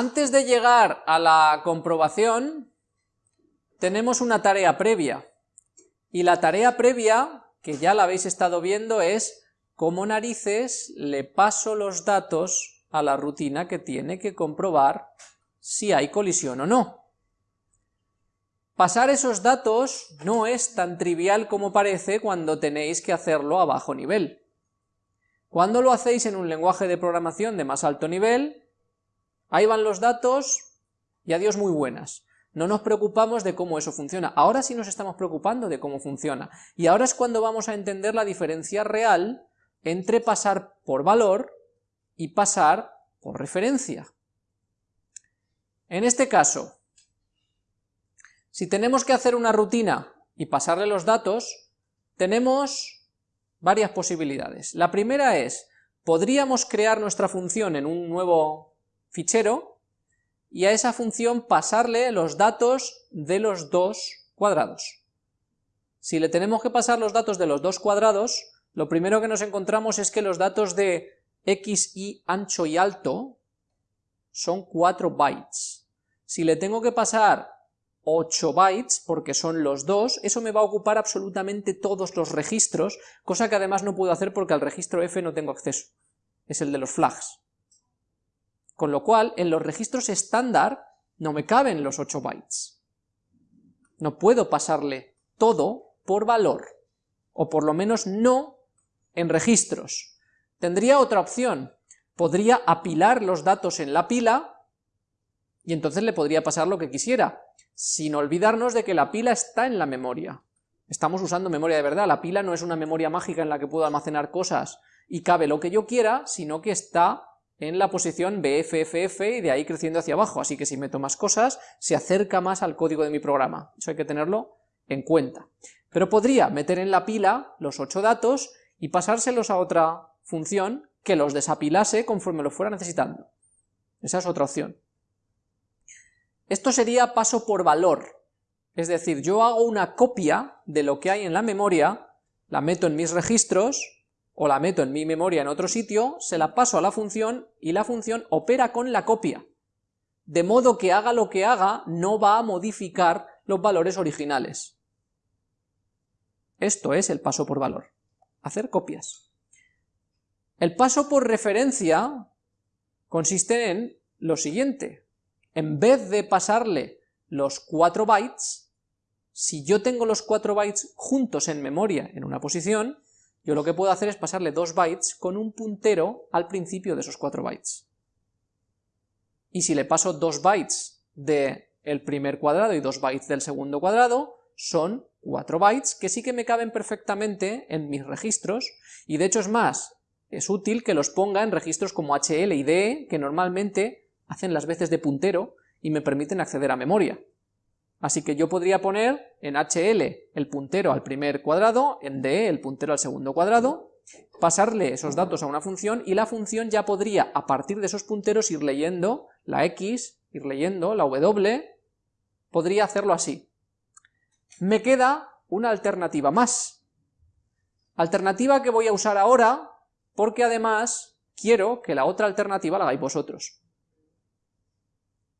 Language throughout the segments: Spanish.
Antes de llegar a la comprobación, tenemos una tarea previa, y la tarea previa, que ya la habéis estado viendo, es cómo narices le paso los datos a la rutina que tiene que comprobar si hay colisión o no. Pasar esos datos no es tan trivial como parece cuando tenéis que hacerlo a bajo nivel. Cuando lo hacéis en un lenguaje de programación de más alto nivel, ahí van los datos y adiós muy buenas. No nos preocupamos de cómo eso funciona. Ahora sí nos estamos preocupando de cómo funciona. Y ahora es cuando vamos a entender la diferencia real entre pasar por valor y pasar por referencia. En este caso, si tenemos que hacer una rutina y pasarle los datos, tenemos varias posibilidades. La primera es, podríamos crear nuestra función en un nuevo fichero y a esa función pasarle los datos de los dos cuadrados. Si le tenemos que pasar los datos de los dos cuadrados, lo primero que nos encontramos es que los datos de x, y ancho y alto son 4 bytes. Si le tengo que pasar 8 bytes, porque son los dos, eso me va a ocupar absolutamente todos los registros, cosa que además no puedo hacer porque al registro f no tengo acceso, es el de los flags. Con lo cual, en los registros estándar no me caben los 8 bytes. No puedo pasarle todo por valor, o por lo menos no en registros. Tendría otra opción, podría apilar los datos en la pila, y entonces le podría pasar lo que quisiera, sin olvidarnos de que la pila está en la memoria. Estamos usando memoria de verdad, la pila no es una memoria mágica en la que puedo almacenar cosas y cabe lo que yo quiera, sino que está en la posición BFFF y de ahí creciendo hacia abajo, así que si meto más cosas, se acerca más al código de mi programa, eso hay que tenerlo en cuenta. Pero podría meter en la pila los ocho datos y pasárselos a otra función que los desapilase conforme lo fuera necesitando. Esa es otra opción. Esto sería paso por valor, es decir, yo hago una copia de lo que hay en la memoria, la meto en mis registros, o la meto en mi memoria en otro sitio, se la paso a la función, y la función opera con la copia, de modo que haga lo que haga, no va a modificar los valores originales. Esto es el paso por valor, hacer copias. El paso por referencia consiste en lo siguiente, en vez de pasarle los 4 bytes, si yo tengo los 4 bytes juntos en memoria en una posición, yo lo que puedo hacer es pasarle 2 bytes con un puntero al principio de esos 4 bytes. Y si le paso 2 bytes del primer cuadrado y 2 bytes del segundo cuadrado, son 4 bytes que sí que me caben perfectamente en mis registros, y de hecho es más, es útil que los ponga en registros como HL y DE, que normalmente hacen las veces de puntero y me permiten acceder a memoria. Así que yo podría poner en HL el puntero al primer cuadrado, en DE el puntero al segundo cuadrado, pasarle esos datos a una función y la función ya podría, a partir de esos punteros, ir leyendo la X, ir leyendo la W, podría hacerlo así. Me queda una alternativa más. Alternativa que voy a usar ahora, porque además quiero que la otra alternativa la hagáis vosotros.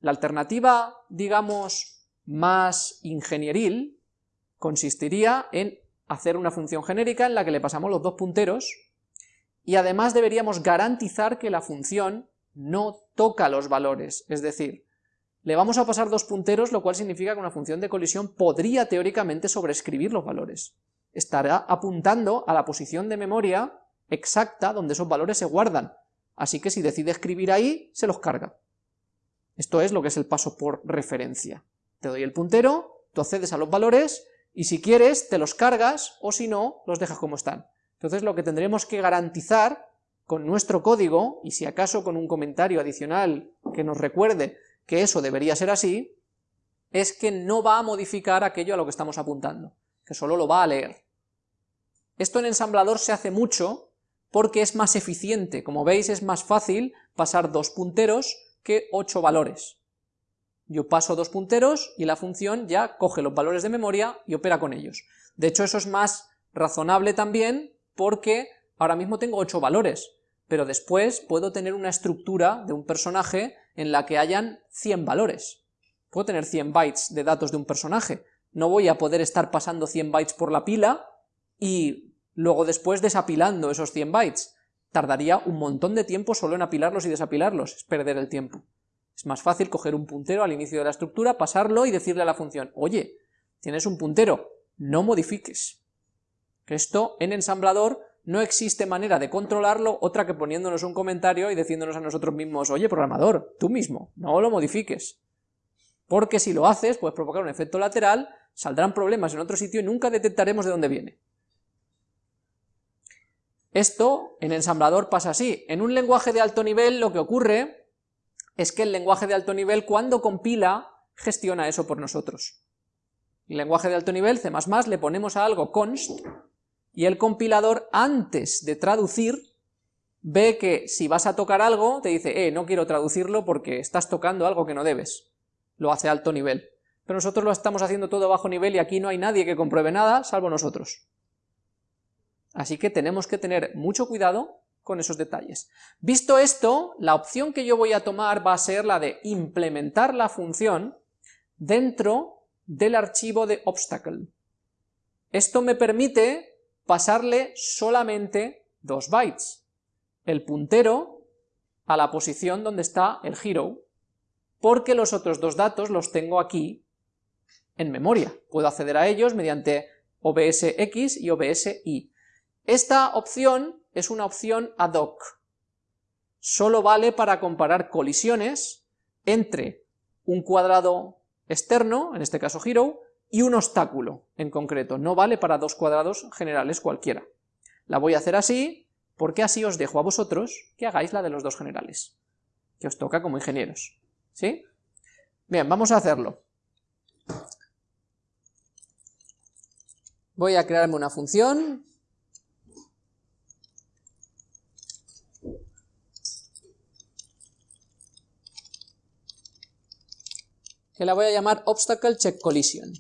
La alternativa, digamos, más ingenieril, consistiría en hacer una función genérica en la que le pasamos los dos punteros, y además deberíamos garantizar que la función no toca los valores, es decir, le vamos a pasar dos punteros, lo cual significa que una función de colisión podría teóricamente sobreescribir los valores. Estará apuntando a la posición de memoria exacta donde esos valores se guardan, así que si decide escribir ahí, se los carga. Esto es lo que es el paso por referencia. Te doy el puntero, tú accedes a los valores, y si quieres te los cargas, o si no, los dejas como están. Entonces lo que tendremos que garantizar con nuestro código, y si acaso con un comentario adicional que nos recuerde que eso debería ser así, es que no va a modificar aquello a lo que estamos apuntando, que solo lo va a leer. Esto en ensamblador se hace mucho porque es más eficiente, como veis es más fácil pasar dos punteros que 8 valores. Yo paso dos punteros y la función ya coge los valores de memoria y opera con ellos. De hecho, eso es más razonable también porque ahora mismo tengo 8 valores, pero después puedo tener una estructura de un personaje en la que hayan 100 valores. Puedo tener 100 bytes de datos de un personaje, no voy a poder estar pasando 100 bytes por la pila y luego después desapilando esos 100 bytes. Tardaría un montón de tiempo solo en apilarlos y desapilarlos, es perder el tiempo. Es más fácil coger un puntero al inicio de la estructura, pasarlo y decirle a la función, oye, tienes un puntero, no modifiques. Esto en ensamblador no existe manera de controlarlo otra que poniéndonos un comentario y diciéndonos a nosotros mismos, oye programador, tú mismo, no lo modifiques. Porque si lo haces, puedes provocar un efecto lateral, saldrán problemas en otro sitio y nunca detectaremos de dónde viene. Esto en ensamblador pasa así. En un lenguaje de alto nivel lo que ocurre es que el lenguaje de alto nivel cuando compila gestiona eso por nosotros. El lenguaje de alto nivel, C++, le ponemos a algo const y el compilador antes de traducir ve que si vas a tocar algo, te dice, eh, no quiero traducirlo porque estás tocando algo que no debes. Lo hace alto nivel. Pero nosotros lo estamos haciendo todo bajo nivel y aquí no hay nadie que compruebe nada, salvo nosotros. Así que tenemos que tener mucho cuidado con esos detalles. Visto esto, la opción que yo voy a tomar va a ser la de implementar la función dentro del archivo de obstacle. Esto me permite pasarle solamente dos bytes, el puntero a la posición donde está el hero, porque los otros dos datos los tengo aquí en memoria. Puedo acceder a ellos mediante OBSX y OBSY. Esta opción es una opción ad hoc. Solo vale para comparar colisiones entre un cuadrado externo, en este caso hero, y un obstáculo en concreto, no vale para dos cuadrados generales cualquiera. La voy a hacer así, porque así os dejo a vosotros que hagáis la de los dos generales, que os toca como ingenieros, ¿sí? Bien, vamos a hacerlo. Voy a crearme una función, que la voy a llamar obstacle check collision.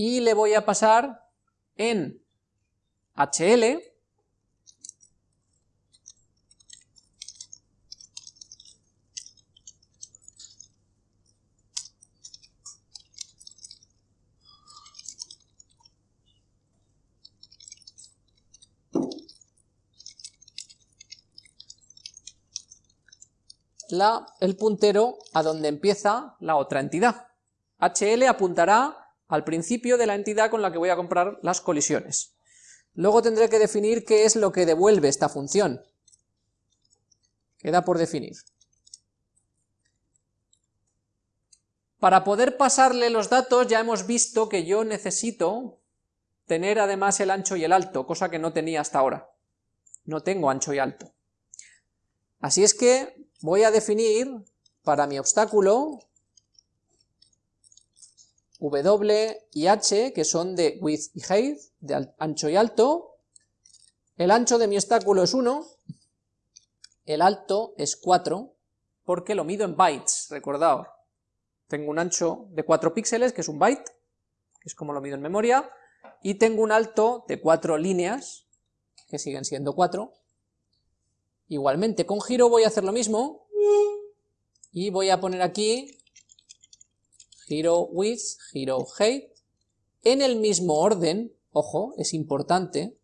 y le voy a pasar en HL la, el puntero a donde empieza la otra entidad. HL apuntará al principio de la entidad con la que voy a comprar las colisiones. Luego tendré que definir qué es lo que devuelve esta función. Queda por definir. Para poder pasarle los datos ya hemos visto que yo necesito tener además el ancho y el alto, cosa que no tenía hasta ahora. No tengo ancho y alto. Así es que voy a definir para mi obstáculo W y H, que son de width y height, de ancho y alto. El ancho de mi obstáculo es 1, el alto es 4, porque lo mido en bytes, recordad. Tengo un ancho de 4 píxeles, que es un byte, que es como lo mido en memoria, y tengo un alto de 4 líneas, que siguen siendo 4. Igualmente con giro voy a hacer lo mismo, y voy a poner aquí hero width, hero height, en el mismo orden, ojo, es importante,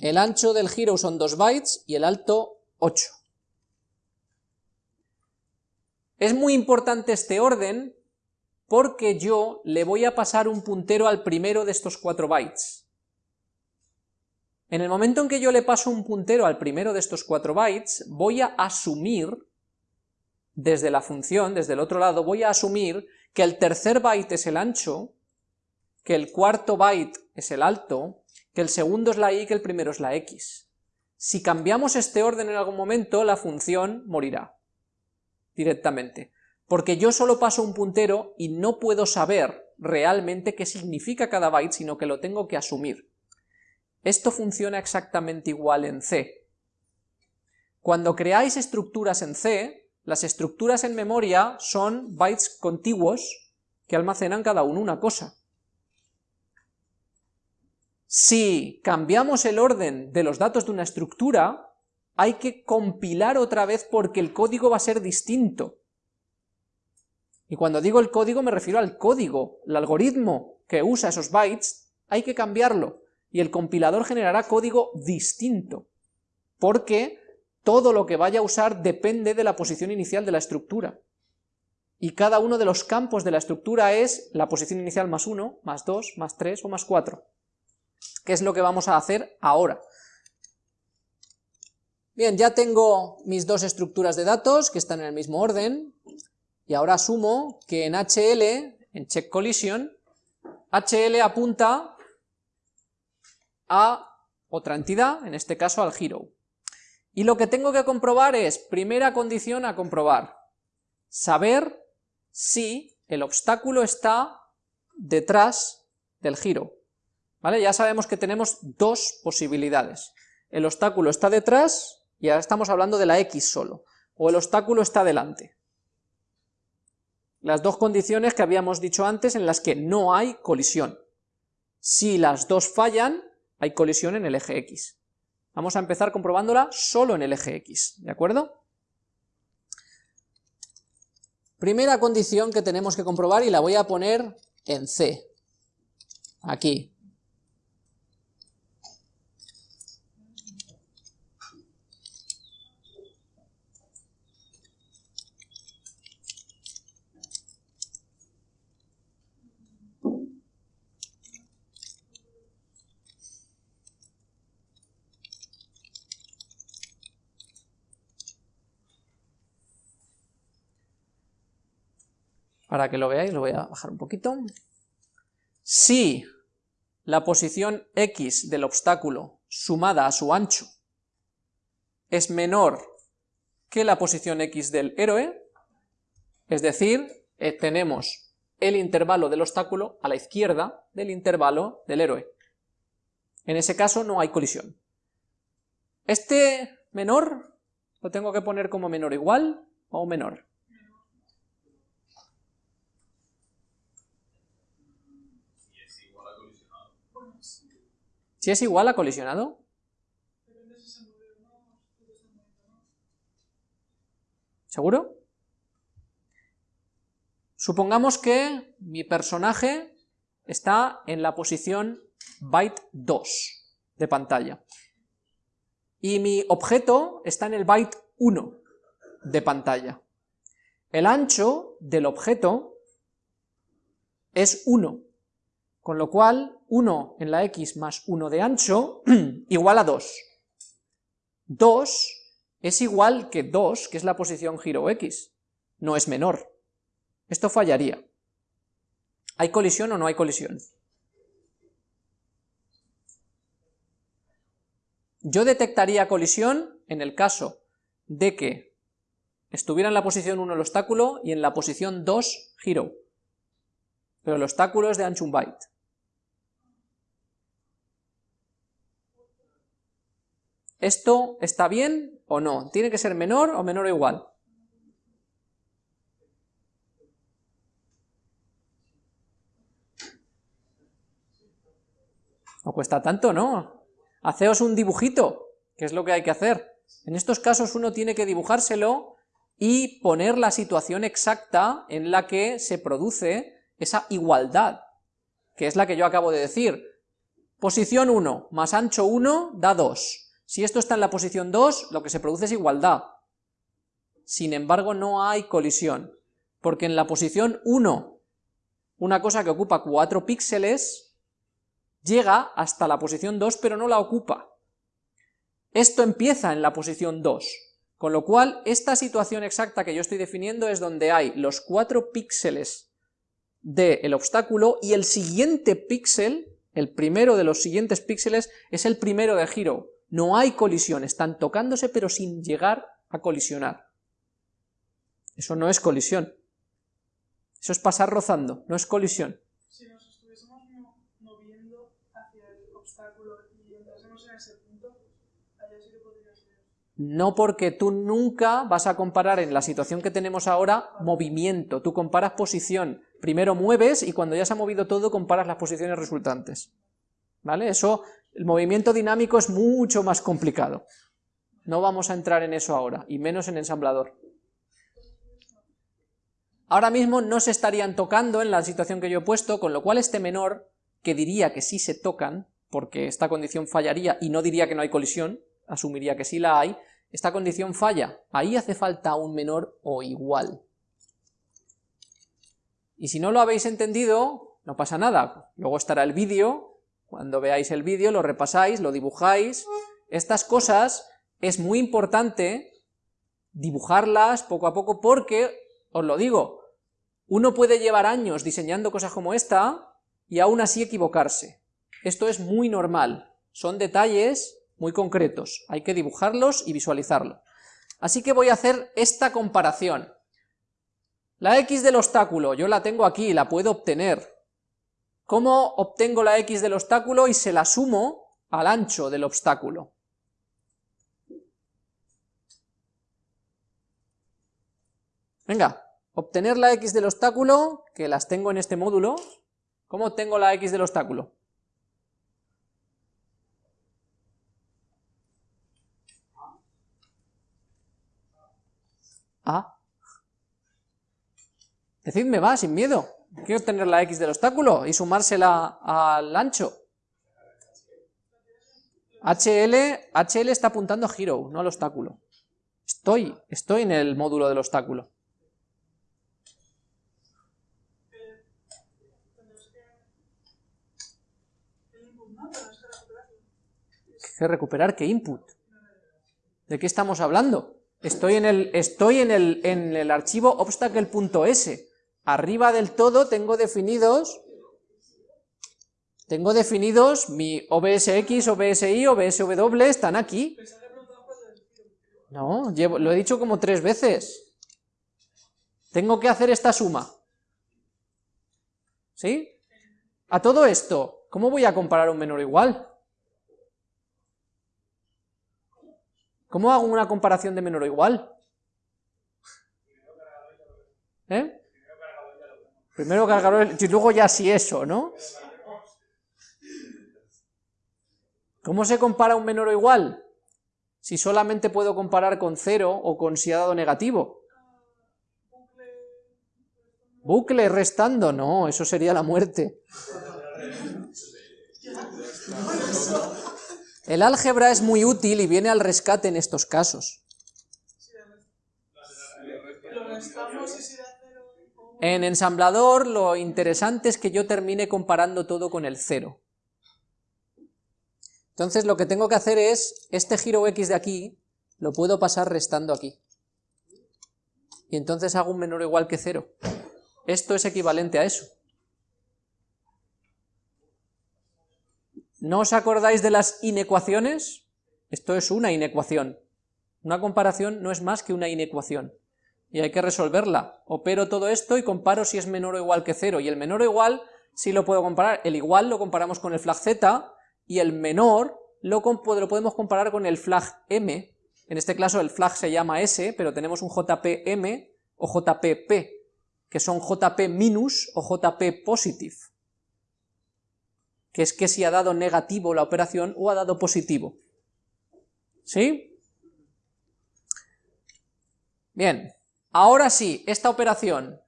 el ancho del giro son 2 bytes y el alto 8. Es muy importante este orden porque yo le voy a pasar un puntero al primero de estos 4 bytes. En el momento en que yo le paso un puntero al primero de estos 4 bytes, voy a asumir desde la función, desde el otro lado, voy a asumir que el tercer byte es el ancho, que el cuarto byte es el alto, que el segundo es la y, que el primero es la x. Si cambiamos este orden en algún momento, la función morirá directamente, porque yo solo paso un puntero y no puedo saber realmente qué significa cada byte, sino que lo tengo que asumir. Esto funciona exactamente igual en C. Cuando creáis estructuras en C, las estructuras en memoria son bytes contiguos que almacenan cada uno una cosa. Si cambiamos el orden de los datos de una estructura, hay que compilar otra vez porque el código va a ser distinto. Y cuando digo el código me refiero al código, el algoritmo que usa esos bytes, hay que cambiarlo, y el compilador generará código distinto, porque todo lo que vaya a usar depende de la posición inicial de la estructura. Y cada uno de los campos de la estructura es la posición inicial más 1, más 2, más 3 o más 4. ¿Qué es lo que vamos a hacer ahora? Bien, ya tengo mis dos estructuras de datos que están en el mismo orden, y ahora asumo que en HL, en check collision, HL apunta a otra entidad, en este caso al hero. Y lo que tengo que comprobar es, primera condición a comprobar, saber si el obstáculo está detrás del giro. ¿Vale? Ya sabemos que tenemos dos posibilidades. El obstáculo está detrás, y ahora estamos hablando de la X solo, o el obstáculo está delante las dos condiciones que habíamos dicho antes en las que no hay colisión. Si las dos fallan, hay colisión en el eje X. Vamos a empezar comprobándola solo en el eje X, ¿de acuerdo? Primera condición que tenemos que comprobar y la voy a poner en C, aquí. Para que lo veáis, lo voy a bajar un poquito. Si la posición x del obstáculo sumada a su ancho es menor que la posición x del héroe, es decir, eh, tenemos el intervalo del obstáculo a la izquierda del intervalo del héroe. En ese caso no hay colisión. Este menor lo tengo que poner como menor igual o menor. Si es igual a colisionado. ¿Seguro? Supongamos que mi personaje está en la posición byte 2 de pantalla y mi objeto está en el byte 1 de pantalla. El ancho del objeto es 1, con lo cual 1 en la x más 1 de ancho igual a 2. 2 es igual que 2, que es la posición giro x, no es menor. Esto fallaría. ¿Hay colisión o no hay colisión? Yo detectaría colisión en el caso de que estuviera en la posición 1 el obstáculo y en la posición 2 giro, pero el obstáculo es de ancho 1 byte. ¿Esto está bien o no? ¿Tiene que ser menor o menor o igual? No cuesta tanto, ¿no? Haceos un dibujito, que es lo que hay que hacer. En estos casos uno tiene que dibujárselo y poner la situación exacta en la que se produce esa igualdad, que es la que yo acabo de decir. Posición 1 más ancho 1 da 2. Si esto está en la posición 2, lo que se produce es igualdad. Sin embargo, no hay colisión, porque en la posición 1, una cosa que ocupa 4 píxeles, llega hasta la posición 2, pero no la ocupa. Esto empieza en la posición 2, con lo cual esta situación exacta que yo estoy definiendo es donde hay los 4 píxeles del obstáculo y el siguiente píxel, el primero de los siguientes píxeles, es el primero de giro, no hay colisión, están tocándose pero sin llegar a colisionar. Eso no es colisión. Eso es pasar rozando, no es colisión. Si nos estuviésemos moviendo hacia el obstáculo y entrásemos en ese punto, allá sí que podría ser. No porque tú nunca vas a comparar en la situación que tenemos ahora movimiento, tú comparas posición. Primero mueves y cuando ya se ha movido todo comparas las posiciones resultantes. ¿Vale? Eso el movimiento dinámico es mucho más complicado. No vamos a entrar en eso ahora, y menos en ensamblador. Ahora mismo no se estarían tocando en la situación que yo he puesto, con lo cual este menor, que diría que sí se tocan, porque esta condición fallaría y no diría que no hay colisión, asumiría que sí la hay, esta condición falla, ahí hace falta un menor o igual. Y si no lo habéis entendido, no pasa nada, luego estará el vídeo, cuando veáis el vídeo lo repasáis, lo dibujáis, estas cosas es muy importante dibujarlas poco a poco porque, os lo digo, uno puede llevar años diseñando cosas como esta y aún así equivocarse. Esto es muy normal, son detalles muy concretos, hay que dibujarlos y visualizarlos. Así que voy a hacer esta comparación. La x del obstáculo, yo la tengo aquí, la puedo obtener. ¿Cómo obtengo la x del obstáculo y se la sumo al ancho del obstáculo? Venga, obtener la x del obstáculo, que las tengo en este módulo. ¿Cómo obtengo la x del obstáculo? A. Decidme, va, sin miedo. Quiero obtener la x del obstáculo y sumársela al ancho. HL, HL está apuntando a Hero, no al obstáculo. Estoy, estoy en el módulo del obstáculo. ¿Qué recuperar? ¿Qué input? ¿De qué estamos hablando? Estoy en el, estoy en el, en el archivo obstacle.s. Arriba del todo tengo definidos tengo definidos mi OBSX, OBSI, OBSW, están aquí. No, lo he dicho como tres veces. Tengo que hacer esta suma. ¿Sí? A todo esto, ¿cómo voy a comparar un menor igual? ¿Cómo hago una comparación de menor o igual? ¿Eh? Primero cargador y luego ya sí eso, ¿no? ¿Cómo se compara un menor o igual? Si solamente puedo comparar con cero o con si ha dado negativo. Bucle restando, no, eso sería la muerte. El álgebra es muy útil y viene al rescate en estos casos. En ensamblador lo interesante es que yo termine comparando todo con el cero. Entonces lo que tengo que hacer es, este giro x de aquí, lo puedo pasar restando aquí. Y entonces hago un menor o igual que cero. Esto es equivalente a eso. ¿No os acordáis de las inecuaciones? Esto es una inecuación. Una comparación no es más que una inecuación. Y hay que resolverla. Opero todo esto y comparo si es menor o igual que cero. Y el menor o igual sí lo puedo comparar. El igual lo comparamos con el flag z y el menor lo, lo podemos comparar con el flag m. En este caso el flag se llama s, pero tenemos un jpm o jpp, que son jp minus o jp positive que es que si ha dado negativo la operación o ha dado positivo. ¿Sí? Bien, ahora sí, esta operación,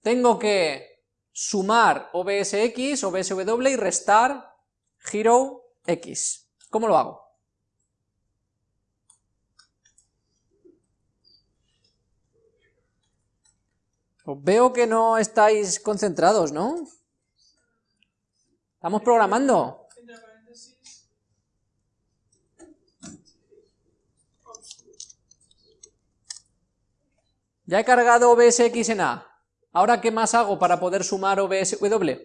tengo que sumar OBSX, OBSW y restar giro X. ¿Cómo lo hago? Veo que no estáis concentrados, ¿no? Estamos programando. Ya he cargado OBSX en A. ¿Ahora qué más hago para poder sumar OBSW?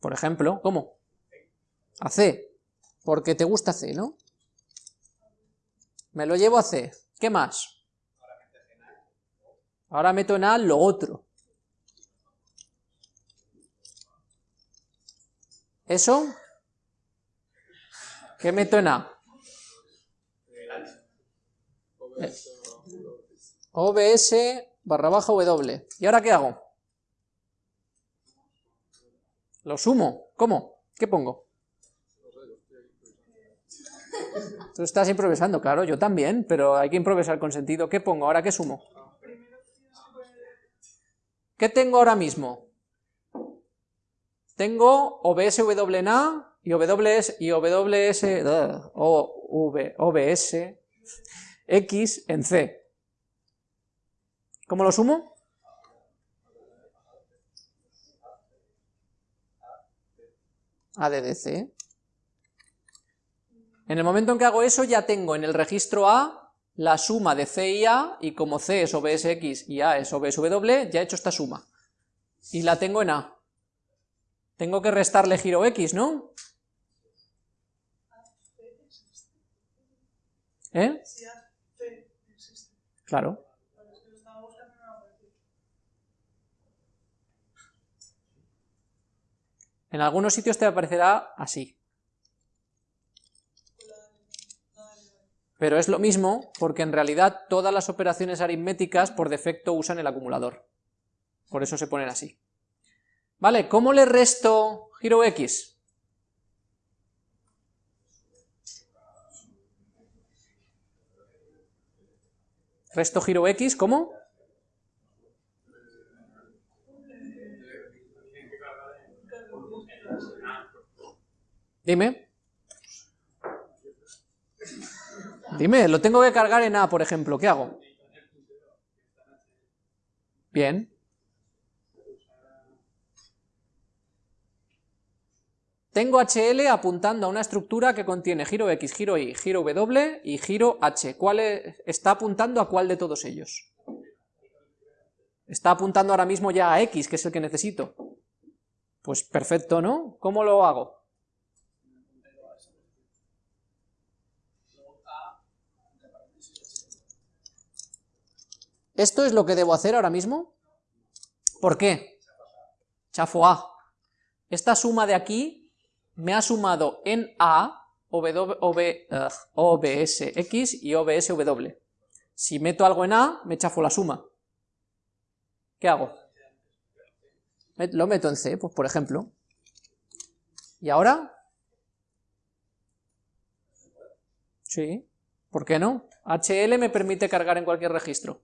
Por ejemplo, ¿cómo? A C. Porque te gusta C, ¿no? Me lo llevo a C. ¿Qué más? Ahora meto en A lo otro. ¿Eso? ¿Qué meto en A? OBS barra baja W. ¿Y ahora qué hago? Lo sumo. ¿Cómo? ¿Qué pongo? Tú estás improvisando, claro, yo también, pero hay que improvisar con sentido. ¿Qué pongo? ¿Ahora qué sumo? ¿Qué tengo ahora mismo? Tengo OBS WNA y OBS y OBS o OBS X en C. ¿Cómo lo sumo? ADDC. En el momento en que hago eso ya tengo en el registro A la suma de C y A, y como C es OBSX y A es OBSW, ya he hecho esta suma. Y la tengo en A. Tengo que restarle giro X, ¿no? ¿Eh? Claro. En algunos sitios te aparecerá así. Pero es lo mismo porque en realidad todas las operaciones aritméticas por defecto usan el acumulador. Por eso se ponen así. Vale, ¿cómo le resto giro X? Resto giro X, ¿cómo? Dime. Dime, lo tengo que cargar en A, por ejemplo, ¿qué hago? Bien. Tengo HL apuntando a una estructura que contiene giro X, giro Y, giro W y giro H. ¿Cuál está apuntando a cuál de todos ellos? Está apuntando ahora mismo ya a X, que es el que necesito. Pues perfecto, ¿no? ¿Cómo lo hago? ¿Esto es lo que debo hacer ahora mismo? ¿Por qué? Chafo A. Esta suma de aquí me ha sumado en A OBSX y OBSW. Si meto algo en A, me chafo la suma. ¿Qué hago? Lo meto en C, pues por ejemplo. ¿Y ahora? Sí, ¿por qué no? HL me permite cargar en cualquier registro.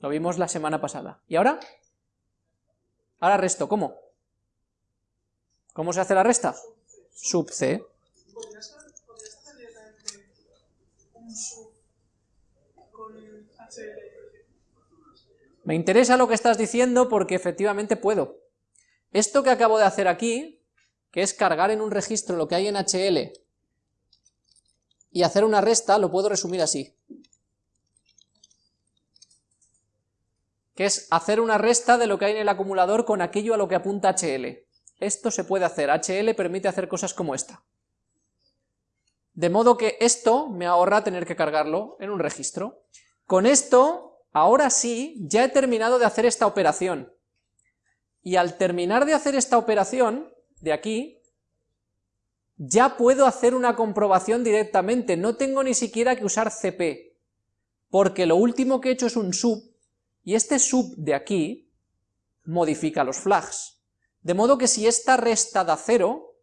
Lo vimos la semana pasada. ¿Y ahora? Ahora resto, ¿cómo? ¿Cómo se hace la resta? Sub C. Me interesa lo que estás diciendo porque efectivamente puedo. Esto que acabo de hacer aquí, que es cargar en un registro lo que hay en HL y hacer una resta, lo puedo resumir así. Que es hacer una resta de lo que hay en el acumulador con aquello a lo que apunta HL. Esto se puede hacer, HL permite hacer cosas como esta. De modo que esto me ahorra tener que cargarlo en un registro. Con esto, ahora sí, ya he terminado de hacer esta operación. Y al terminar de hacer esta operación, de aquí, ya puedo hacer una comprobación directamente, no tengo ni siquiera que usar CP, porque lo último que he hecho es un sub, y este sub de aquí modifica los flags. De modo que si esta resta da 0,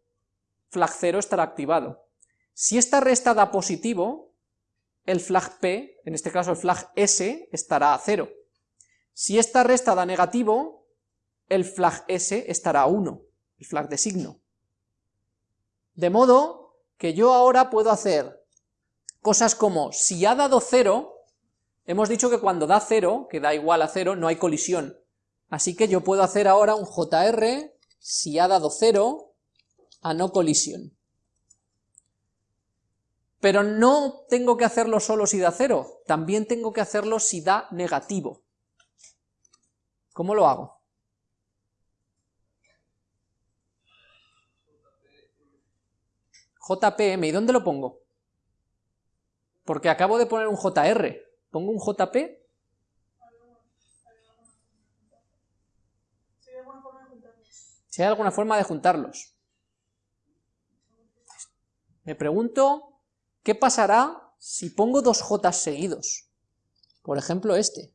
flag 0 estará activado. Si esta resta da positivo, el flag P, en este caso el flag S, estará a 0. Si esta resta da negativo, el flag S estará a 1, el flag de signo. De modo que yo ahora puedo hacer cosas como, si ha dado 0, Hemos dicho que cuando da 0, que da igual a 0, no hay colisión. Así que yo puedo hacer ahora un JR si ha dado 0 a no colisión. Pero no tengo que hacerlo solo si da 0, también tengo que hacerlo si da negativo. ¿Cómo lo hago? JPM, ¿y dónde lo pongo? Porque acabo de poner un JR, ¿Pongo un JP? Si hay alguna forma de juntarlos. Me pregunto, ¿qué pasará si pongo dos J seguidos? Por ejemplo este.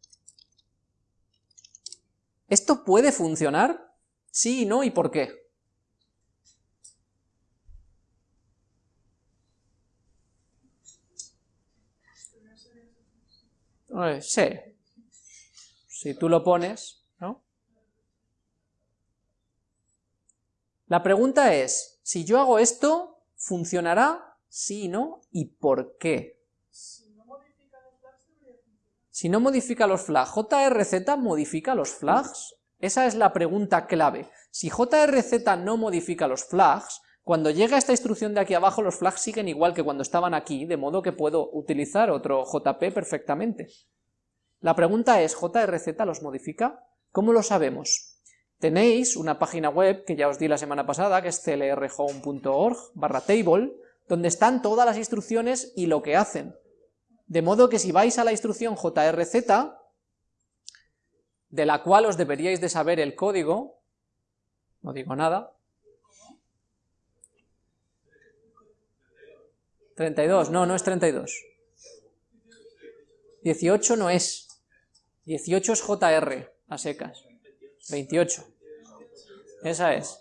¿Esto puede funcionar? Sí y no, ¿y por qué? Sí. Si tú lo pones, ¿no? La pregunta es, si yo hago esto, ¿funcionará? Sí, ¿no? ¿Y por qué? Si no modifica los flags, ¿JRZ modifica los flags? Esa es la pregunta clave. Si JRZ no modifica los flags, cuando llega esta instrucción de aquí abajo, los flags siguen igual que cuando estaban aquí, de modo que puedo utilizar otro JP perfectamente. La pregunta es, ¿JRZ los modifica? ¿Cómo lo sabemos? Tenéis una página web que ya os di la semana pasada, que es clrhome.org barra table, donde están todas las instrucciones y lo que hacen. De modo que si vais a la instrucción JRZ, de la cual os deberíais de saber el código, no digo nada, 32, no, no es 32. 18 no es. 18 es JR, a secas. 28. Esa es.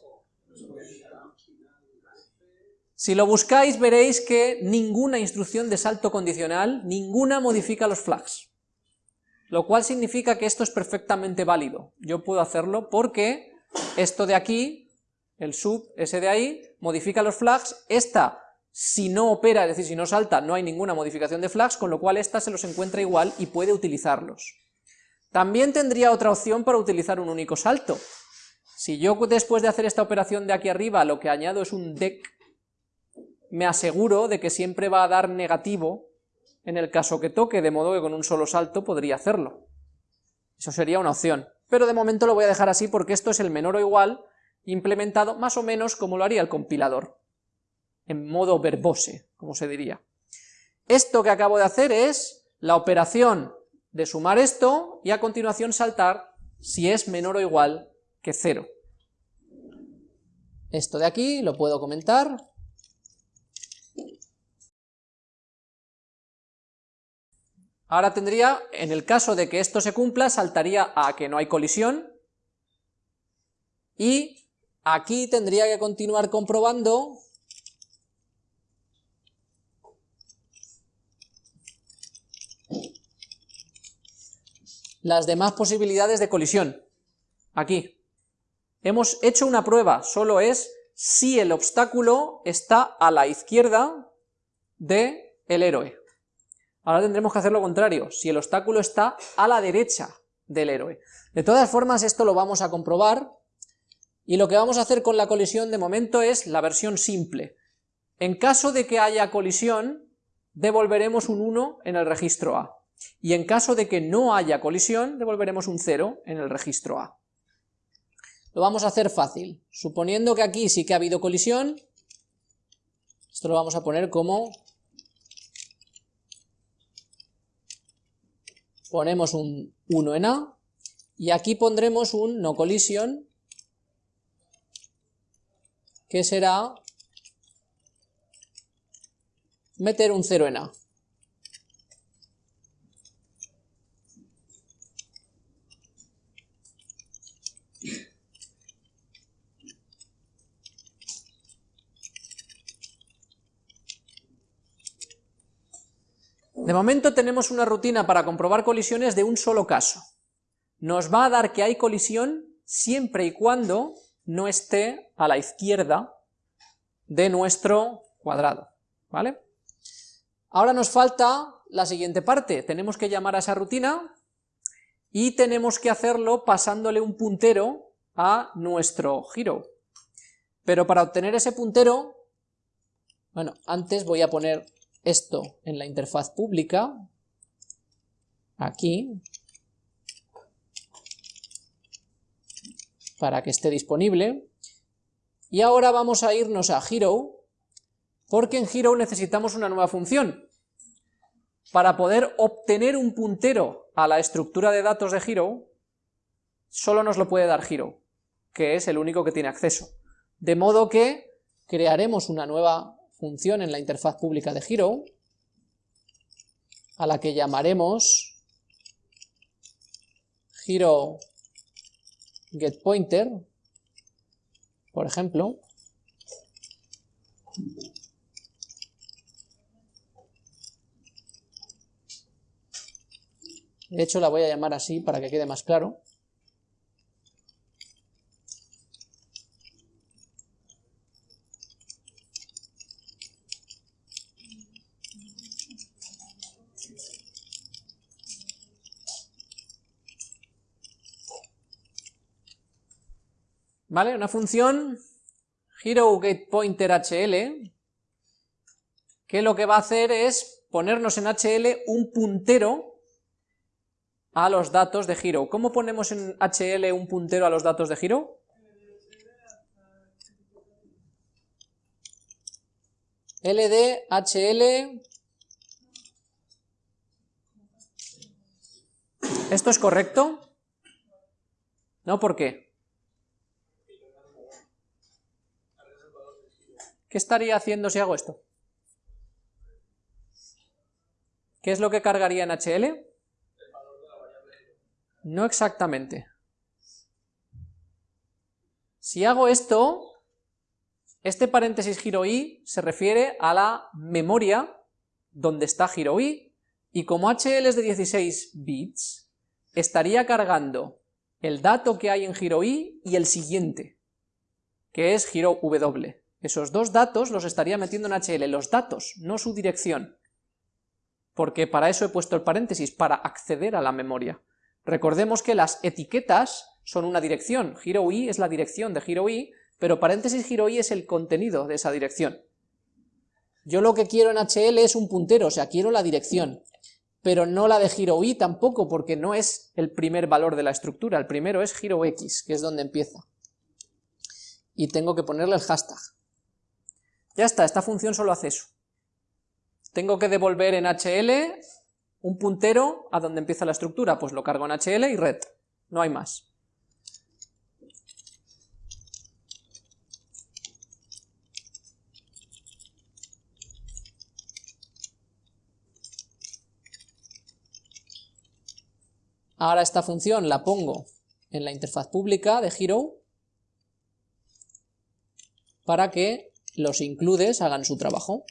Si lo buscáis veréis que ninguna instrucción de salto condicional, ninguna modifica los flags. Lo cual significa que esto es perfectamente válido. Yo puedo hacerlo porque esto de aquí, el sub, ese de ahí, modifica los flags, esta si no opera, es decir, si no salta, no hay ninguna modificación de flags, con lo cual esta se los encuentra igual y puede utilizarlos. También tendría otra opción para utilizar un único salto. Si yo después de hacer esta operación de aquí arriba lo que añado es un deck me aseguro de que siempre va a dar negativo en el caso que toque, de modo que con un solo salto podría hacerlo. Eso sería una opción, pero de momento lo voy a dejar así porque esto es el menor o igual implementado más o menos como lo haría el compilador, en modo verbose, como se diría. Esto que acabo de hacer es la operación de sumar esto y a continuación saltar si es menor o igual que cero. Esto de aquí lo puedo comentar, Ahora tendría, en el caso de que esto se cumpla, saltaría a que no hay colisión, y aquí tendría que continuar comprobando las demás posibilidades de colisión. Aquí. Hemos hecho una prueba, solo es si el obstáculo está a la izquierda del el héroe. Ahora tendremos que hacer lo contrario, si el obstáculo está a la derecha del héroe. De todas formas, esto lo vamos a comprobar, y lo que vamos a hacer con la colisión de momento es la versión simple. En caso de que haya colisión, devolveremos un 1 en el registro A, y en caso de que no haya colisión, devolveremos un 0 en el registro A. Lo vamos a hacer fácil, suponiendo que aquí sí que ha habido colisión, esto lo vamos a poner como ponemos un 1 en A, y aquí pondremos un no collision, que será meter un 0 en A. De momento tenemos una rutina para comprobar colisiones de un solo caso. Nos va a dar que hay colisión siempre y cuando no esté a la izquierda de nuestro cuadrado, ¿vale? Ahora nos falta la siguiente parte, tenemos que llamar a esa rutina y tenemos que hacerlo pasándole un puntero a nuestro giro. Pero para obtener ese puntero, bueno, antes voy a poner esto en la interfaz pública, aquí, para que esté disponible, y ahora vamos a irnos a Hero, porque en Hero necesitamos una nueva función. Para poder obtener un puntero a la estructura de datos de Hero, solo nos lo puede dar Hero, que es el único que tiene acceso. De modo que crearemos una nueva función en la interfaz pública de Hero, a la que llamaremos hero get pointer, por ejemplo, de hecho la voy a llamar así para que quede más claro, ¿Vale? Una función HeroGetPointerHL que lo que va a hacer es ponernos en HL un puntero a los datos de Hero. ¿Cómo ponemos en HL un puntero a los datos de Hero? LD, HL... ¿Esto es correcto? ¿No? ¿Por qué? ¿Qué estaría haciendo si hago esto? ¿Qué es lo que cargaría en HL? No exactamente. Si hago esto, este paréntesis giro i se refiere a la memoria donde está giro i, y como HL es de 16 bits, estaría cargando el dato que hay en giro i y el siguiente, que es giro w. Esos dos datos los estaría metiendo en HL, los datos, no su dirección, porque para eso he puesto el paréntesis, para acceder a la memoria. Recordemos que las etiquetas son una dirección, giro i es la dirección de giro i, pero paréntesis giro i es el contenido de esa dirección. Yo lo que quiero en HL es un puntero, o sea, quiero la dirección, pero no la de giro tampoco, porque no es el primer valor de la estructura, el primero es giro x, que es donde empieza. Y tengo que ponerle el hashtag. Ya está, esta función solo hace eso. Tengo que devolver en HL un puntero a donde empieza la estructura, pues lo cargo en HL y red, no hay más. Ahora esta función la pongo en la interfaz pública de Hero para que los includes hagan su trabajo.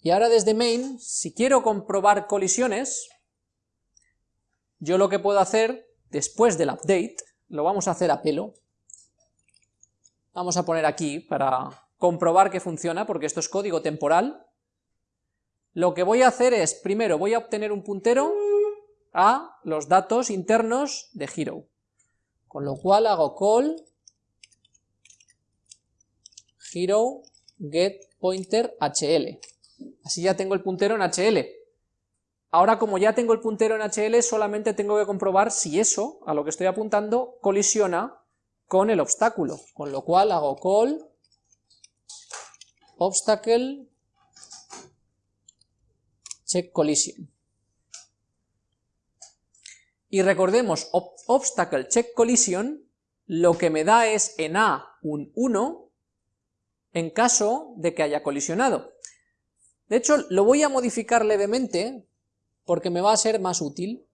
Y ahora desde main, si quiero comprobar colisiones, yo lo que puedo hacer, después del update, lo vamos a hacer a pelo, vamos a poner aquí para comprobar que funciona, porque esto es código temporal, lo que voy a hacer es, primero voy a obtener un puntero a los datos internos de Hero, con lo cual hago call Hero get pointer HL, así ya tengo el puntero en HL. Ahora como ya tengo el puntero en HL, solamente tengo que comprobar si eso, a lo que estoy apuntando, colisiona con el obstáculo, con lo cual hago call obstacle check collision. Y recordemos, obstacle check collision lo que me da es en A un 1 en caso de que haya colisionado. De hecho, lo voy a modificar levemente porque me va a ser más útil.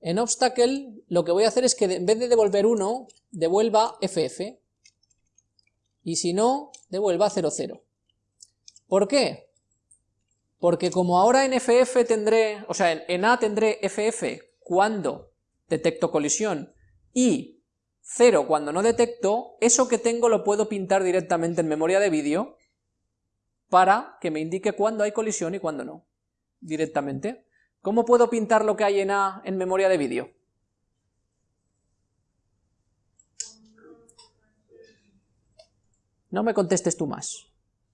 En obstacle lo que voy a hacer es que en vez de devolver 1, devuelva FF. Y si no, devuelva 00. ¿Por qué? Porque como ahora en FF tendré, o sea, en, A tendré FF cuando detecto colisión y 0 cuando no detecto, eso que tengo lo puedo pintar directamente en memoria de vídeo para que me indique cuándo hay colisión y cuándo no, directamente. ¿Cómo puedo pintar lo que hay en A en memoria de vídeo? No me contestes tú más,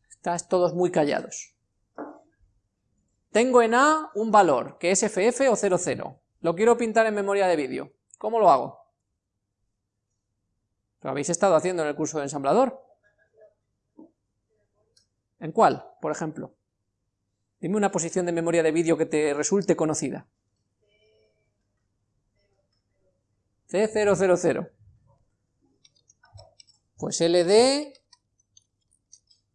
estás todos muy callados. Tengo en A un valor, que es FF o 00. Lo quiero pintar en memoria de vídeo. ¿Cómo lo hago? Lo habéis estado haciendo en el curso de ensamblador. ¿En cuál, por ejemplo? Dime una posición de memoria de vídeo que te resulte conocida. C000. Pues LD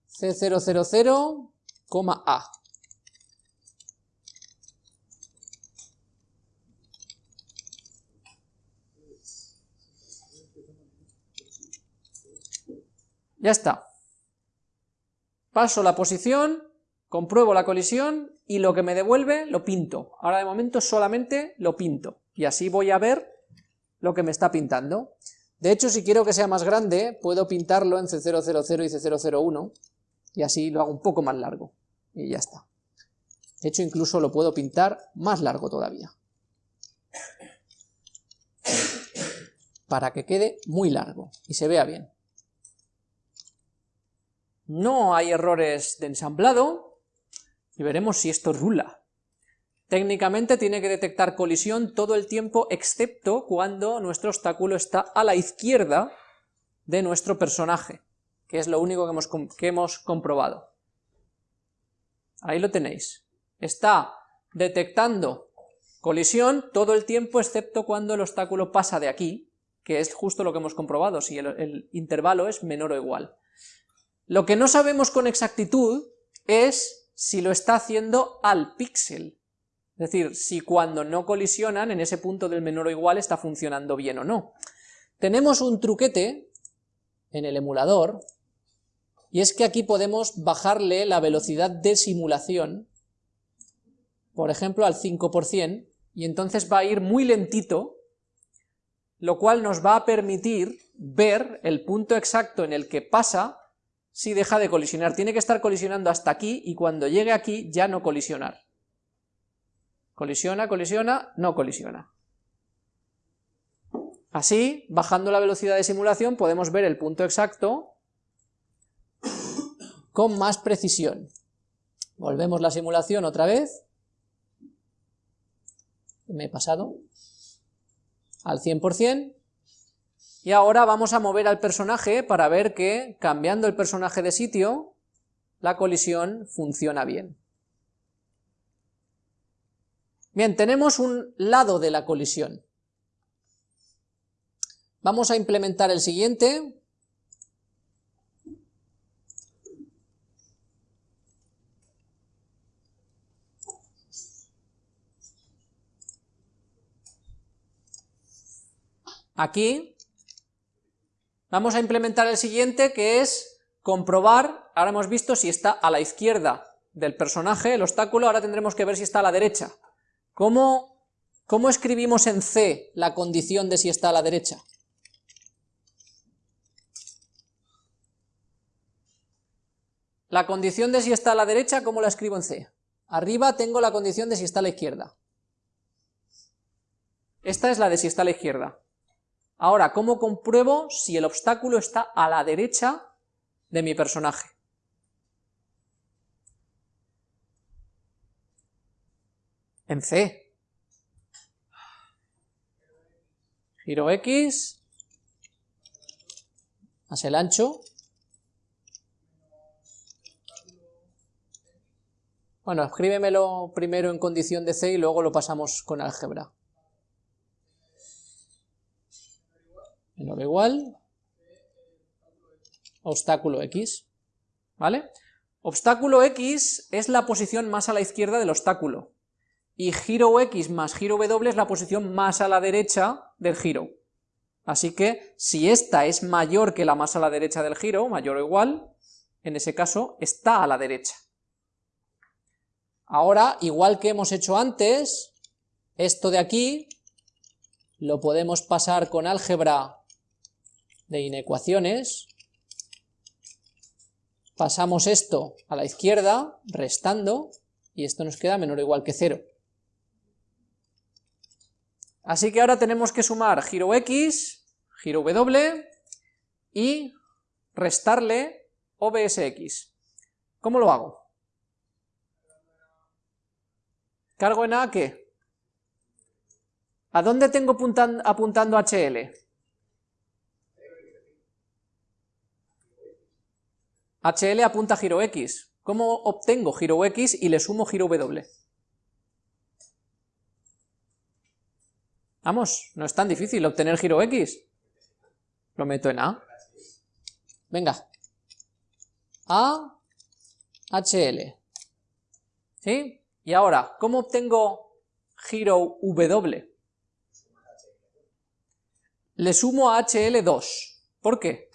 C000, A. Ya está. Paso la posición, compruebo la colisión y lo que me devuelve lo pinto. Ahora de momento solamente lo pinto y así voy a ver lo que me está pintando. De hecho, si quiero que sea más grande, puedo pintarlo en C000 y C001 y así lo hago un poco más largo y ya está. De hecho, incluso lo puedo pintar más largo todavía. Para que quede muy largo y se vea bien. No hay errores de ensamblado, y veremos si esto rula. Técnicamente tiene que detectar colisión todo el tiempo, excepto cuando nuestro obstáculo está a la izquierda de nuestro personaje, que es lo único que hemos, que hemos comprobado. Ahí lo tenéis. Está detectando colisión todo el tiempo, excepto cuando el obstáculo pasa de aquí, que es justo lo que hemos comprobado, si el intervalo es menor o igual. Lo que no sabemos con exactitud es si lo está haciendo al píxel, es decir, si cuando no colisionan en ese punto del menor o igual está funcionando bien o no. Tenemos un truquete en el emulador, y es que aquí podemos bajarle la velocidad de simulación, por ejemplo al 5%, y entonces va a ir muy lentito, lo cual nos va a permitir ver el punto exacto en el que pasa si deja de colisionar. Tiene que estar colisionando hasta aquí y cuando llegue aquí ya no colisionar. Colisiona, colisiona, no colisiona. Así, bajando la velocidad de simulación, podemos ver el punto exacto con más precisión. Volvemos la simulación otra vez. Me he pasado al 100%. Y ahora vamos a mover al personaje para ver que, cambiando el personaje de sitio, la colisión funciona bien. Bien, tenemos un lado de la colisión. Vamos a implementar el siguiente. Aquí Vamos a implementar el siguiente, que es comprobar, ahora hemos visto si está a la izquierda del personaje, el obstáculo, ahora tendremos que ver si está a la derecha. ¿Cómo, cómo escribimos en C la condición de si está a la derecha? La condición de si está a la derecha, ¿cómo la escribo en C? Arriba tengo la condición de si está a la izquierda. Esta es la de si está a la izquierda. Ahora, ¿cómo compruebo si el obstáculo está a la derecha de mi personaje? En C. Giro X, más el ancho. Bueno, escríbemelo primero en condición de C y luego lo pasamos con álgebra. Menor o igual, obstáculo X, ¿vale? Obstáculo X es la posición más a la izquierda del obstáculo, y giro X más giro W es la posición más a la derecha del giro. Así que, si esta es mayor que la más a la derecha del giro, mayor o igual, en ese caso está a la derecha. Ahora, igual que hemos hecho antes, esto de aquí lo podemos pasar con álgebra de inecuaciones, pasamos esto a la izquierda, restando, y esto nos queda menor o igual que cero. Así que ahora tenemos que sumar giro x, giro w, y restarle obsx. ¿Cómo lo hago? ¿Cargo en A qué? ¿A dónde tengo apuntando HL? HL apunta giro X. ¿Cómo obtengo giro X y le sumo giro W? Vamos, no es tan difícil obtener giro X. Lo meto en A. Venga. A HL. ¿Sí? Y ahora, ¿cómo obtengo giro W? Le sumo a HL2. ¿Por qué?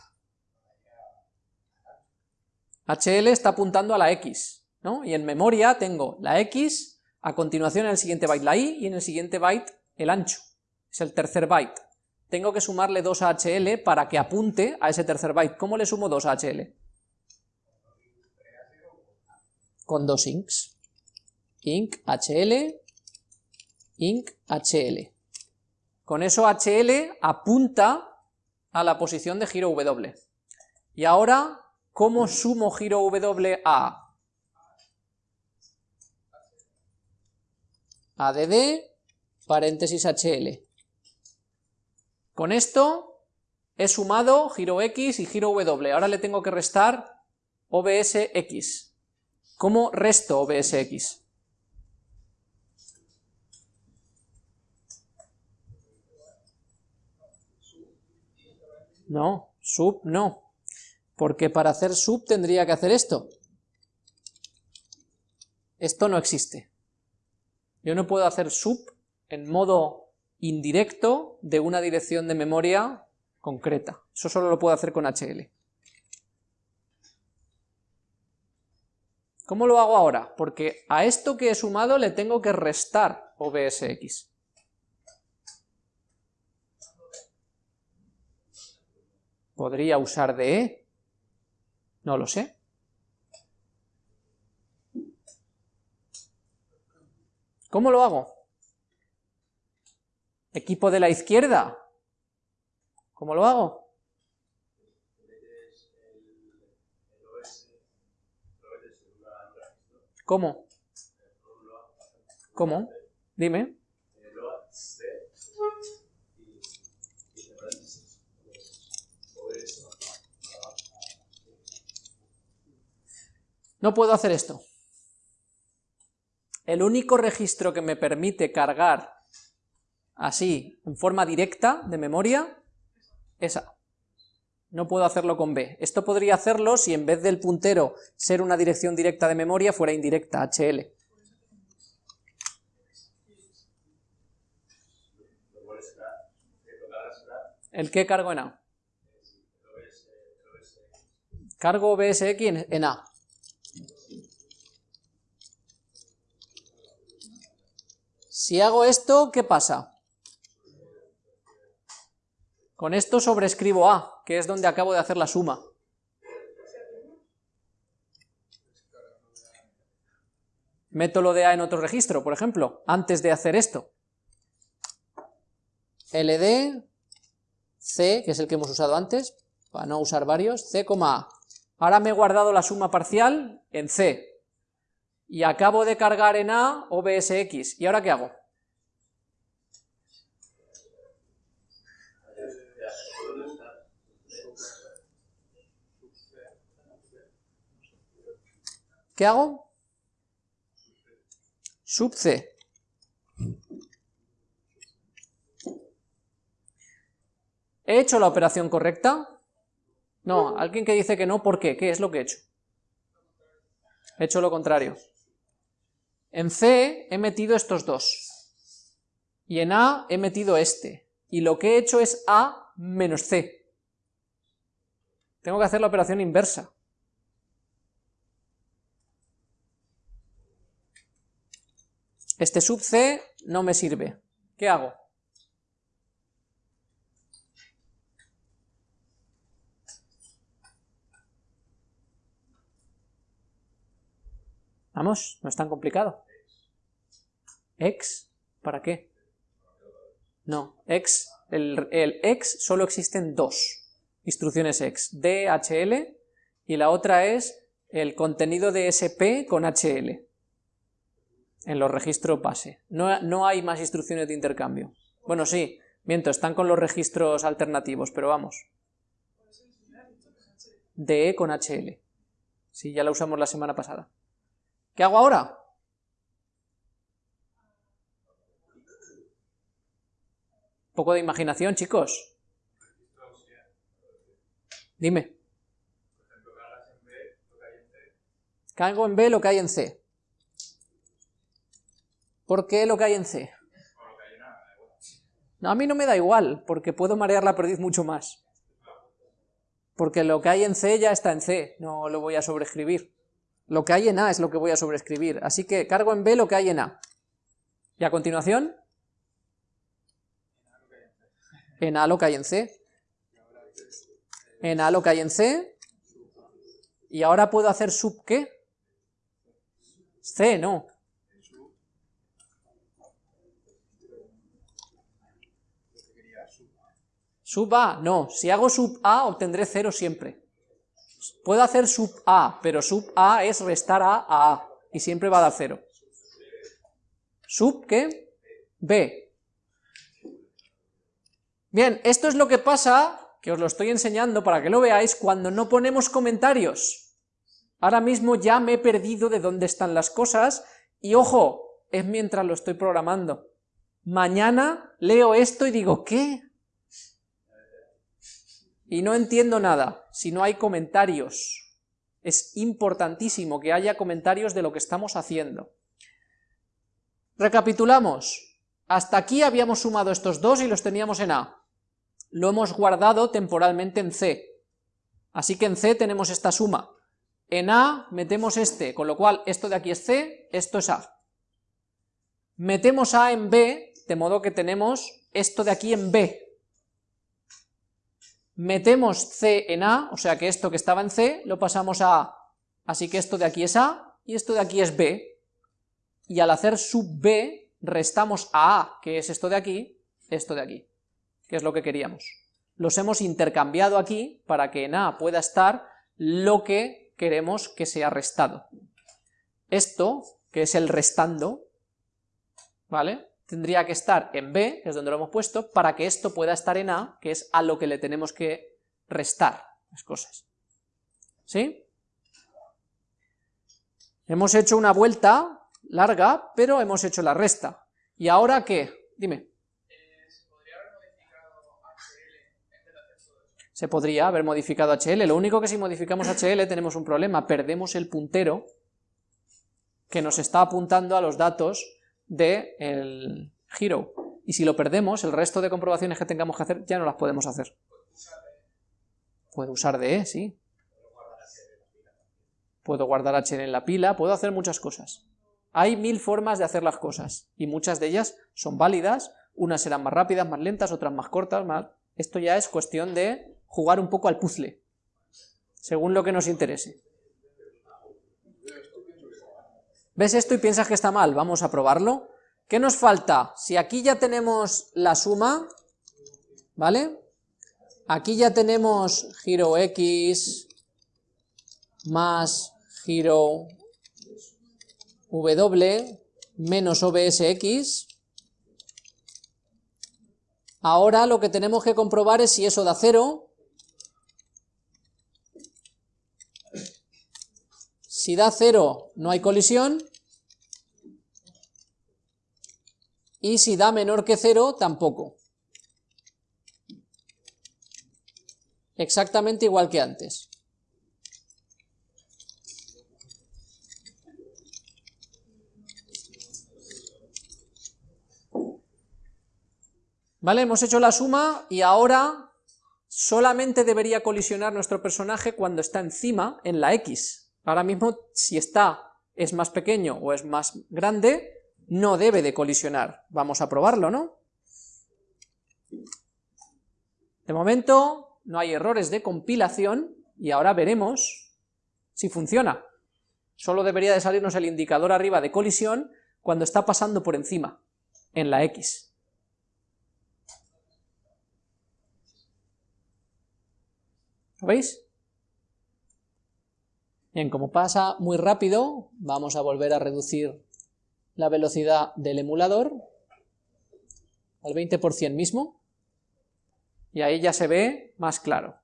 HL está apuntando a la X, ¿no? Y en memoria tengo la X, a continuación en el siguiente byte la Y, y en el siguiente byte el ancho. Es el tercer byte. Tengo que sumarle 2 a HL para que apunte a ese tercer byte. ¿Cómo le sumo 2 a HL? Con dos inks. Ink HL, ink HL. Con eso HL apunta a la posición de giro W. Y ahora ¿Cómo sumo giro W a ADD, paréntesis HL. Con esto he sumado giro X y giro W. Ahora le tengo que restar OBS X. ¿Cómo resto OBS X? No, sub no porque para hacer sub tendría que hacer esto. Esto no existe. Yo no puedo hacer sub en modo indirecto de una dirección de memoria concreta. Eso solo lo puedo hacer con HL. ¿Cómo lo hago ahora? Porque a esto que he sumado le tengo que restar OBSX. Podría usar DE, no lo sé. ¿Cómo lo hago? Equipo de la izquierda. ¿Cómo lo hago? ¿Cómo? ¿Cómo? Dime. No puedo hacer esto. El único registro que me permite cargar así, en forma directa, de memoria, es A. No puedo hacerlo con B. Esto podría hacerlo si en vez del puntero ser una dirección directa de memoria, fuera indirecta, HL. ¿El qué cargo en A? Cargo BSX en A. Si hago esto, ¿qué pasa? Con esto sobrescribo A, que es donde acabo de hacer la suma. Meto lo de A en otro registro, por ejemplo, antes de hacer esto. LD, C, que es el que hemos usado antes, para no usar varios, C, A. Ahora me he guardado la suma parcial en C, y acabo de cargar en A OBSX, ¿y ahora qué hago? ¿Qué hago? Sub C. ¿He hecho la operación correcta? No, alguien que dice que no, ¿por qué? ¿Qué es lo que he hecho? He hecho lo contrario. En C he metido estos dos. Y en A he metido este. Y lo que he hecho es A menos C. Tengo que hacer la operación inversa. Este sub C no me sirve. ¿Qué hago? Vamos, no es tan complicado. X, ¿para qué? No, X, el, el X solo existen dos instrucciones X, DHL, y la otra es el contenido de SP con HL en los registros base. No, no hay más instrucciones de intercambio. Bueno, sí, miento, están con los registros alternativos, pero vamos. DE con HL. Sí, ya la usamos la semana pasada. ¿Qué hago ahora? Un poco de imaginación, chicos. Cargo en B lo que hay en C. ¿Por qué lo que hay en C? No, a mí no me da igual, porque puedo marear la perdiz mucho más. Porque lo que hay en C ya está en C, no lo voy a sobreescribir. Lo que hay en A es lo que voy a sobreescribir, así que cargo en B lo que hay en A. Y a continuación, en A lo que hay en C. En A lo que hay en C. Y ahora puedo hacer sub ¿qué? C, no. Sub A, no. Si hago sub A obtendré 0 siempre. Puedo hacer sub A, pero sub A es restar A a A, y siempre va a dar 0. Sub, ¿qué? B. Bien, esto es lo que pasa, que os lo estoy enseñando para que lo veáis, cuando no ponemos comentarios. Ahora mismo ya me he perdido de dónde están las cosas, y ojo, es mientras lo estoy programando. Mañana leo esto y digo, ¿qué? y no entiendo nada si no hay comentarios. Es importantísimo que haya comentarios de lo que estamos haciendo. Recapitulamos. Hasta aquí habíamos sumado estos dos y los teníamos en A. Lo hemos guardado temporalmente en C. Así que en C tenemos esta suma. En A metemos este, con lo cual esto de aquí es C, esto es A. Metemos A en B, de modo que tenemos esto de aquí en B, metemos C en A, o sea que esto que estaba en C lo pasamos a A, así que esto de aquí es A y esto de aquí es B, y al hacer sub B restamos a A, que es esto de aquí, esto de aquí, que es lo que queríamos. Los hemos intercambiado aquí para que en A pueda estar lo que queremos que sea restado. Esto, que es el restando, ¿vale? Tendría que estar en B, que es donde lo hemos puesto, para que esto pueda estar en A, que es a lo que le tenemos que restar las cosas. ¿Sí? Hemos hecho una vuelta larga, pero hemos hecho la resta. ¿Y ahora qué? Dime. Se podría haber modificado HL, lo único que si modificamos HL tenemos un problema, perdemos el puntero que nos está apuntando a los datos del el hero. Y si lo perdemos, el resto de comprobaciones que tengamos que hacer ya no las podemos hacer. Puedo usar de, sí. Puedo guardar HL en la pila, puedo hacer muchas cosas. Hay mil formas de hacer las cosas, y muchas de ellas son válidas, unas serán más rápidas, más lentas, otras más cortas, más... Esto ya es cuestión de jugar un poco al puzzle, según lo que nos interese. ¿Ves esto y piensas que está mal? Vamos a probarlo. ¿Qué nos falta? Si aquí ya tenemos la suma, ¿vale? Aquí ya tenemos giro x más giro w menos obsx. Ahora lo que tenemos que comprobar es si eso da cero. Si da cero no hay colisión. Y si da menor que 0, tampoco. Exactamente igual que antes. ¿Vale? Hemos hecho la suma y ahora solamente debería colisionar nuestro personaje cuando está encima en la X. Ahora mismo, si está, es más pequeño o es más grande, no debe de colisionar. Vamos a probarlo, ¿no? De momento no hay errores de compilación y ahora veremos si funciona. Solo debería de salirnos el indicador arriba de colisión cuando está pasando por encima, en la X. ¿Lo veis? Bien, como pasa muy rápido, vamos a volver a reducir la velocidad del emulador al 20% mismo, y ahí ya se ve más claro.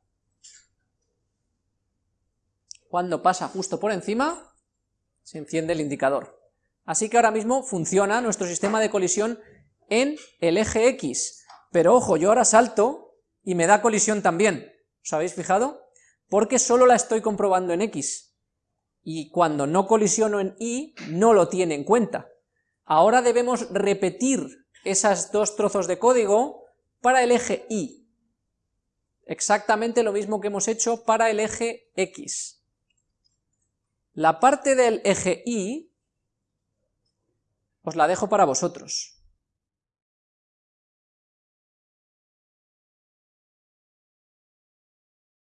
Cuando pasa justo por encima, se enciende el indicador. Así que ahora mismo funciona nuestro sistema de colisión en el eje X, pero ojo, yo ahora salto y me da colisión también, ¿os habéis fijado? Porque solo la estoy comprobando en X, y cuando no colisiono en Y, no lo tiene en cuenta. Ahora debemos repetir esos dos trozos de código para el eje Y. Exactamente lo mismo que hemos hecho para el eje X. La parte del eje Y os la dejo para vosotros.